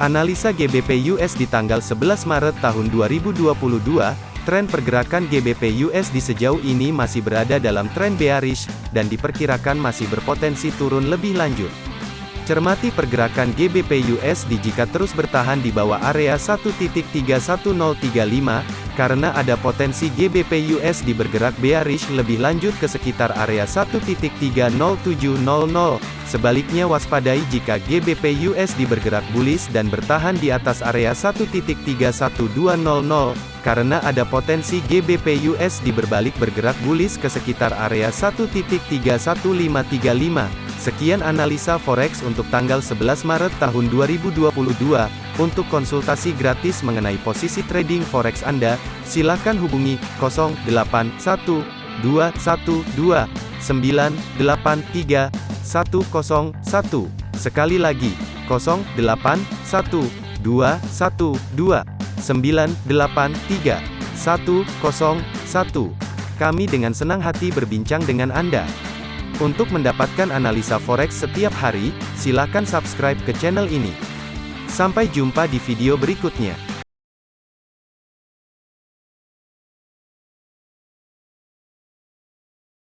Analisa GBP US di tanggal 11 Maret tahun 2022, tren pergerakan GBP US di sejauh ini masih berada dalam tren bearish, dan diperkirakan masih berpotensi turun lebih lanjut. Cermati pergerakan GBP USD jika terus bertahan di bawah area 1.31035, karena ada potensi GBP USD bergerak bearish lebih lanjut ke sekitar area 1.30700. Sebaliknya waspadai jika GBP USD bergerak bullish dan bertahan di atas area 1.31200, karena ada potensi GBP USD berbalik bergerak bullish ke sekitar area 1.31535. Sekian analisa forex untuk tanggal 11 Maret tahun 2022. Untuk konsultasi gratis mengenai posisi trading forex Anda, silakan hubungi 081212983101. Sekali lagi, 081212983101. Kami dengan senang hati berbincang dengan Anda. Untuk mendapatkan analisa forex setiap hari, silakan subscribe ke channel ini. Sampai jumpa di video berikutnya.